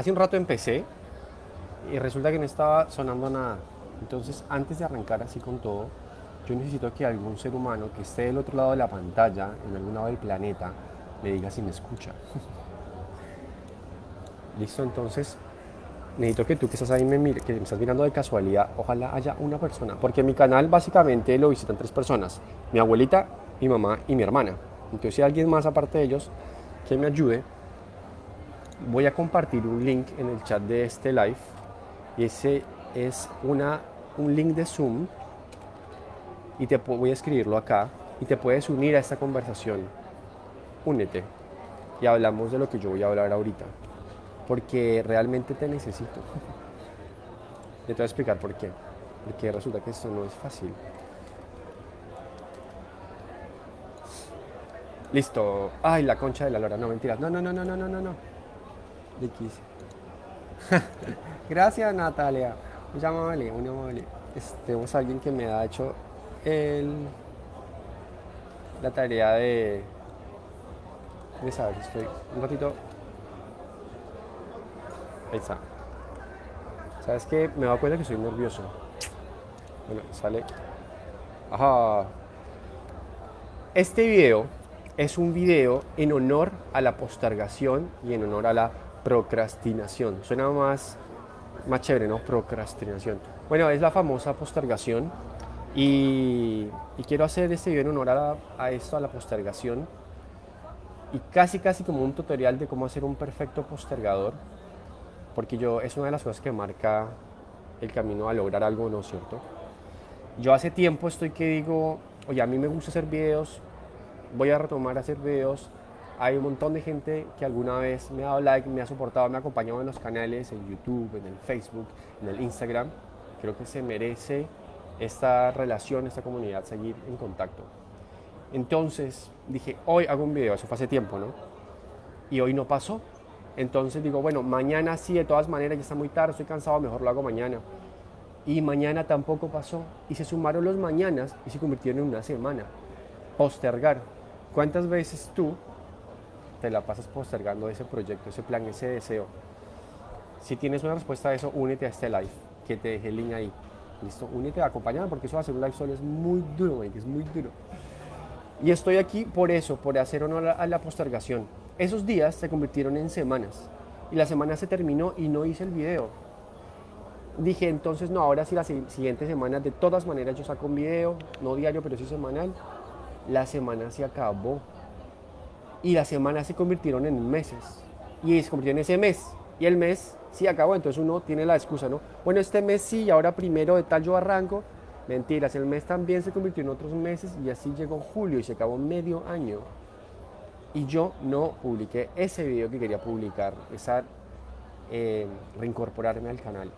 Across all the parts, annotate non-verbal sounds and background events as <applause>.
hace un rato empecé y resulta que no estaba sonando nada. Entonces, antes de arrancar así con todo, yo necesito que algún ser humano que esté del otro lado de la pantalla, en algún lado del planeta, me diga si me escucha. <laughs> Listo, entonces necesito que tú que estás ahí me mire, que me estás mirando de casualidad, ojalá haya una persona, porque mi canal básicamente lo visitan tres personas, mi abuelita, mi mamá y mi hermana. Entonces si hay alguien más aparte de ellos que me ayude, voy a compartir un link en el chat de este live y ese es una, un link de Zoom y te voy a escribirlo acá y te puedes unir a esta conversación. Únete y hablamos de lo que yo voy a hablar ahorita porque realmente te necesito. <laughs> Te voy a explicar por qué. Porque resulta que esto no es fácil. Listo. Ay, la concha de la lora. No, mentiras. No, no, no, no, no, no, no, no. <laughs> Gracias, Natalia. Muy amable, muy amable. Este, tenemos a alguien que me ha hecho el, la tarea de, de saber. Estoy un ratito Ahí está. ¿Sabes qué? Me doy cuenta que soy nervioso. Bueno, sale. Ajá. Este video es un video en honor a la postergación y en honor a la procrastinación. Suena más, más chévere, ¿no? Procrastinación. Bueno, es la famosa postergación. Y, quiero hacer este video en honor a, a esto, a la postergación. Y casi, casi como un tutorial de cómo hacer un perfecto postergador porque yo es una de las cosas que marca el camino a lograr algo, ¿no es cierto? Yo hace tiempo estoy que digo, oye, a mí me gusta hacer videos, voy a retomar a hacer videos. Hay un montón de gente que alguna vez me ha dado like, me ha soportado, me ha acompañado en los canales, en YouTube, en el Facebook, en el Instagram. Creo que se merece esta relación, esta comunidad, seguir en contacto. Entonces dije, hoy hago un video, eso fue hace tiempo, ¿no? Y hoy no pasó, entonces digo, bueno, mañana sí, de todas maneras, ya está muy tarde, estoy cansado, mejor lo hago mañana. Y mañana tampoco pasó. Y se sumaron los mañanas y se convirtieron en una semana. Postergar. ¿Cuántas veces tú te la pasas postergando ese proyecto, ese plan, ese deseo? Si tienes una respuesta a eso, únete a este live, que te dejé el link ahí. Listo, únete, acompáñame porque eso a ser un live solo, es muy duro, es muy duro. Y estoy aquí por eso, por hacer honor a la postergación. Esos días se convirtieron en semanas y la semana se terminó y no hice el video. Dije entonces no, ahora sí las siguientes semanas de todas maneras yo saco un video, no diario pero sí semanal. La semana se acabó y las semanas se convirtieron en meses y se convirtió en ese mes y el mes sí acabó, entonces uno tiene la excusa, ¿no? Bueno, este mes sí y ahora primero de tal yo arranco. Mentiras, el mes también se convirtió en otros meses y así llegó julio y se acabó medio año y yo no publiqué ese video que quería publicar, esa eh, reincorporarme al canal.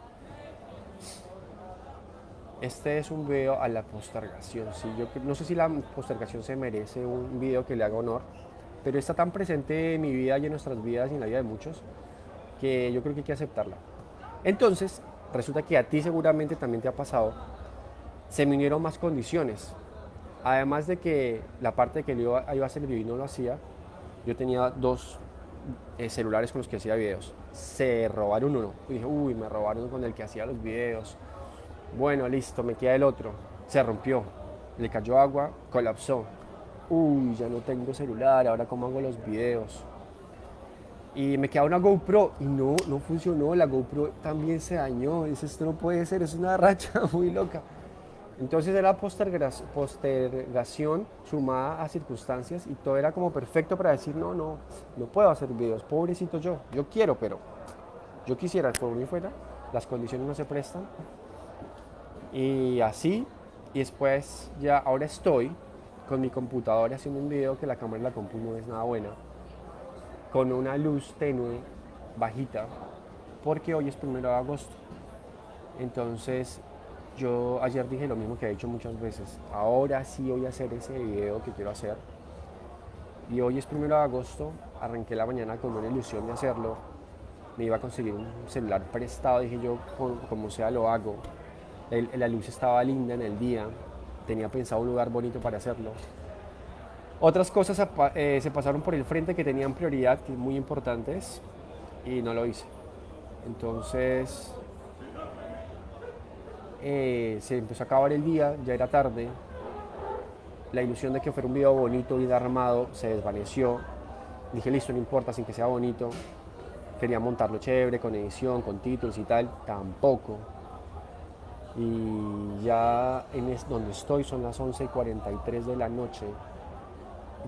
Este es un video a la postergación. ¿sí? Yo no sé si la postergación se merece un video que le haga honor, pero está tan presente en mi vida y en nuestras vidas y en la vida de muchos que yo creo que hay que aceptarla. Entonces, resulta que a ti seguramente también te ha pasado, se me unieron más condiciones. Además de que la parte que yo iba a hacer el video no lo hacía, yo tenía dos eh, celulares con los que hacía videos. Se robaron uno. Y dije, uy, me robaron con el que hacía los videos. Bueno, listo, me queda el otro. Se rompió. Le cayó agua, colapsó. Uy, ya no tengo celular, ahora cómo hago los videos. Y me queda una GoPro y no, no funcionó. La GoPro también se dañó. Dice, esto no puede ser, es una <laughs> racha muy loca. Entonces era postergación sumada a circunstancias y todo era como perfecto para decir, no, no, no puedo hacer videos, pobrecito yo, yo quiero, pero yo quisiera, por mí fuera, las condiciones no se prestan. Y así, y después ya ahora estoy con mi computadora haciendo un video que la cámara de la compu no es nada buena, con una luz tenue, bajita, porque hoy es primero de agosto. Entonces yo ayer dije lo mismo que he dicho muchas veces. Ahora sí voy a hacer ese video que quiero hacer. Y hoy es primero de agosto. Arranqué la mañana con una ilusión de hacerlo. Me iba a conseguir un celular prestado. Dije yo, como sea, lo hago. la luz estaba linda en el día. Tenía pensado un lugar bonito para hacerlo. Otras cosas eh, se pasaron por el frente que tenían prioridad, que muy importantes, y no lo hice. Entonces eh, se empezó a acabar el día, ya era tarde. La ilusión de que fuera un video bonito, bien armado, se desvaneció. Dije, listo, no importa, sin que sea bonito. Quería montarlo chévere, con edición, con títulos y tal. Tampoco. Y ya en donde estoy son las 11 y 43 de la noche.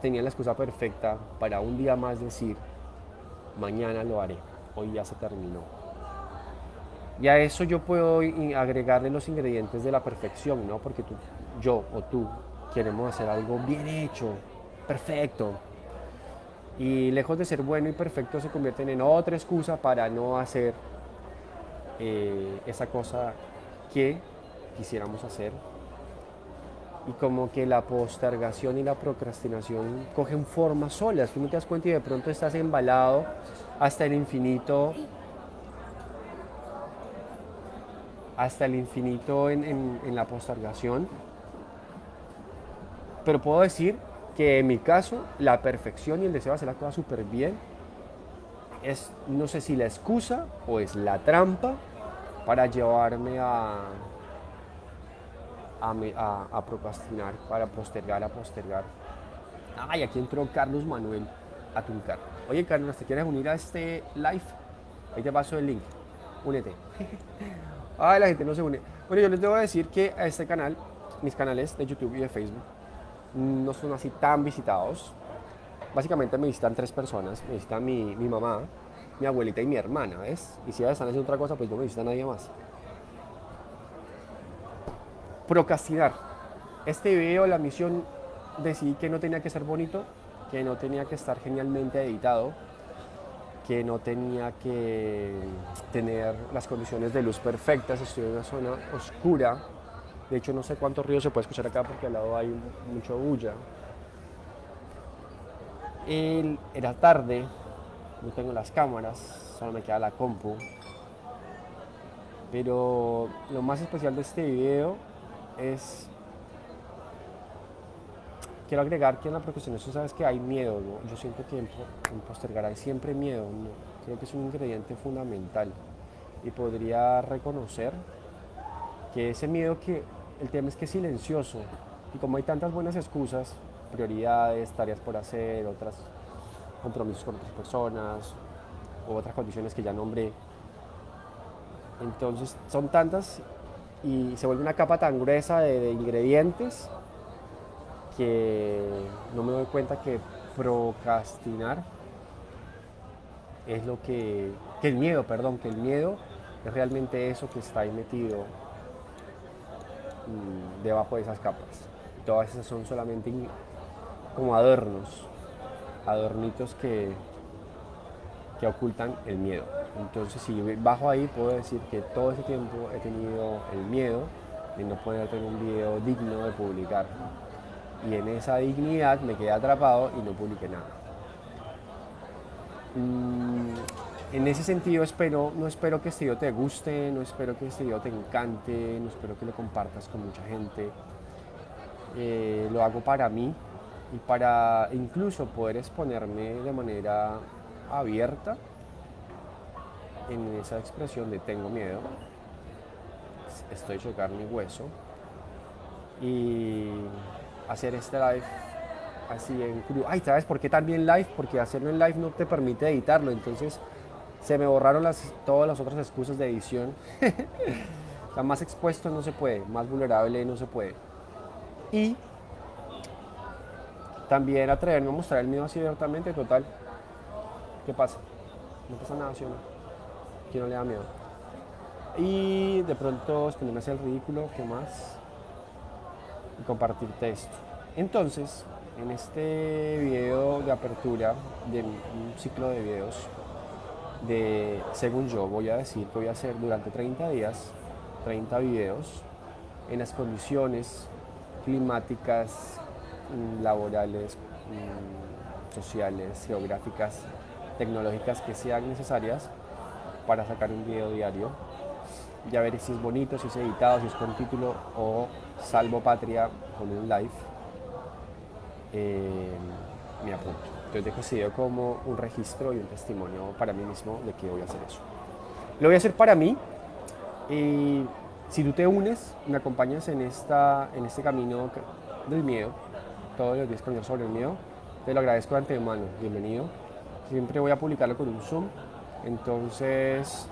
Tenía la excusa perfecta para un día más decir, mañana lo haré, hoy ya se terminó. Y a eso yo puedo agregarle los ingredientes de la perfección, ¿no? Porque tú, yo o tú queremos hacer algo bien hecho, perfecto. Y lejos de ser bueno y perfecto se convierten en otra excusa para no hacer eh, esa cosa que quisiéramos hacer. Y como que la postergación y la procrastinación cogen forma solas. Tú no te das cuenta y de pronto estás embalado hasta el infinito. Hasta el infinito en, en la postergación. Pero puedo decir que en mi caso la perfección y el deseo de hacer la súper bien es, no sé si la excusa o es la trampa para llevarme a, a, procrastinar, para postergar, a postergar. Ay, aquí entró Carlos Manuel a Atuncar. Oye, Carlos, ¿te quieres unir a este live? Ahí te paso el link. Únete. <laughs> Ay, la gente no se une. Bueno, yo les debo decir que a este canal, mis canales de YouTube y de Facebook, no son así tan visitados. Básicamente me visitan tres personas. Me visita mi, mi mamá, mi abuelita y mi hermana, ¿ves? Y si ellas están haciendo otra cosa, pues no me visita nadie más. Procrastinar. Este video, la misión, decidí que no tenía que ser bonito, que no tenía que estar genialmente editado, que no tenía que tener las condiciones de luz perfectas, estoy en una zona oscura, de hecho no sé cuántos ríos se puede escuchar acá porque al lado hay mucho bulla. era tarde, no tengo las cámaras, solo me queda la compu. Pero lo más especial de este video es... Quiero agregar que en la procrastinación sabes que hay miedo, Yo siento que en, postergar hay siempre miedo, Creo que es un ingrediente fundamental. Y podría reconocer que ese miedo que el tema es que es silencioso. Y como hay tantas buenas excusas, prioridades, tareas por hacer, otras compromisos con otras personas, u otras condiciones que ya nombré. Entonces son tantas y se vuelve una capa tan gruesa de, ingredientes que no me doy cuenta que procrastinar es lo que, que el miedo, perdón, que el miedo es realmente eso que está ahí metido mm, debajo de esas capas. Todas esas son solamente como adornos, adornitos que, que ocultan el miedo. Entonces, si bajo ahí, puedo decir que todo ese tiempo he tenido el miedo de no poder tener un video digno de publicar. Y en esa dignidad me quedé atrapado y no publiqué nada. Mm, en ese sentido espero, no espero que este video te guste, no espero que este video te encante, no espero que lo compartas con mucha gente. Eh, lo hago para mí, y para incluso poder exponerme de manera abierta en esa expresión de tengo miedo, estoy hecho carne y hueso, y hacer este live así en crudo. Ay, ¿sabes por qué también live? Porque hacerlo en live no te permite editarlo, entonces se me borraron todas las otras excusas de edición. <laughs> más expuesto no se puede, más vulnerable no se puede. Y también atreverme a mostrar el miedo así abiertamente, total. ¿Qué pasa? No pasa nada, ¿sí o no? ¿Quién no le da miedo? Y de pronto exponerme hacia el ridículo, ¿qué más? Y compartirte esto. Entonces, en este video de apertura de un ciclo de videos, de, según yo, voy a decir que voy a hacer durante 30 días, 30 videos, en las condiciones climáticas laborales, mm, sociales, geográficas, tecnológicas que sean necesarias para sacar un video diario. Ya veré si es bonito, si es editado, si es con título o salvo patria con un live. Eh, me apunto. Entonces dejo ese como un registro y un testimonio para mí mismo de que voy a hacer eso. Lo voy a hacer para mí. Y si tú te unes, me acompañas en, esta, en este camino del miedo, todos los días con sobre el miedo, te lo agradezco de antemano. Bienvenido. Siempre voy a publicarlo con un Zoom. Entonces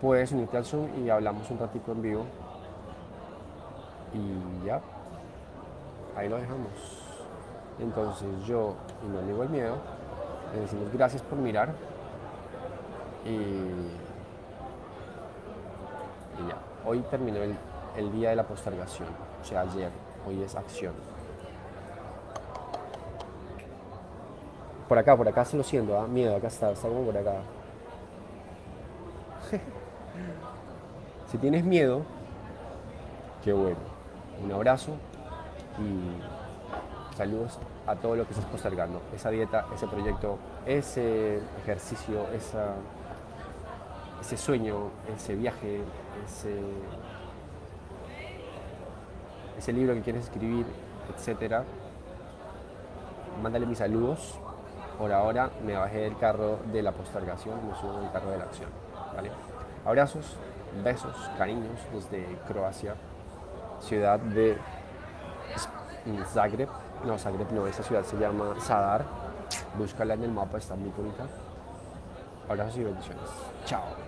puedes unirte al Zoom y hablamos un ratito en vivo. Y ya, ahí lo dejamos. Entonces yo y mi amigo el miedo le decimos gracias por mirar y, ya. Hoy terminó el día de la postergación, o sea, ayer, hoy es acción. Por acá, por acá se lo siento, ¿ah? miedo, acá está, está como por acá. <laughs> si tienes miedo, qué bueno. Un abrazo y saludos a todo lo que estás postergando. Esa dieta, ese proyecto, ese ejercicio, esa, ese sueño, ese viaje, ese, ese libro que quieres escribir, etcétera. Mándale mis saludos. Por ahora me bajé del carro de la postergación, me subo del carro de la acción. ¿vale? Abrazos, besos, cariños desde Croacia, ciudad de Zagreb. No, Zagreb no, esa ciudad se llama Sadar. Búscala en el mapa, está muy bonita. Abrazos y bendiciones. Chao.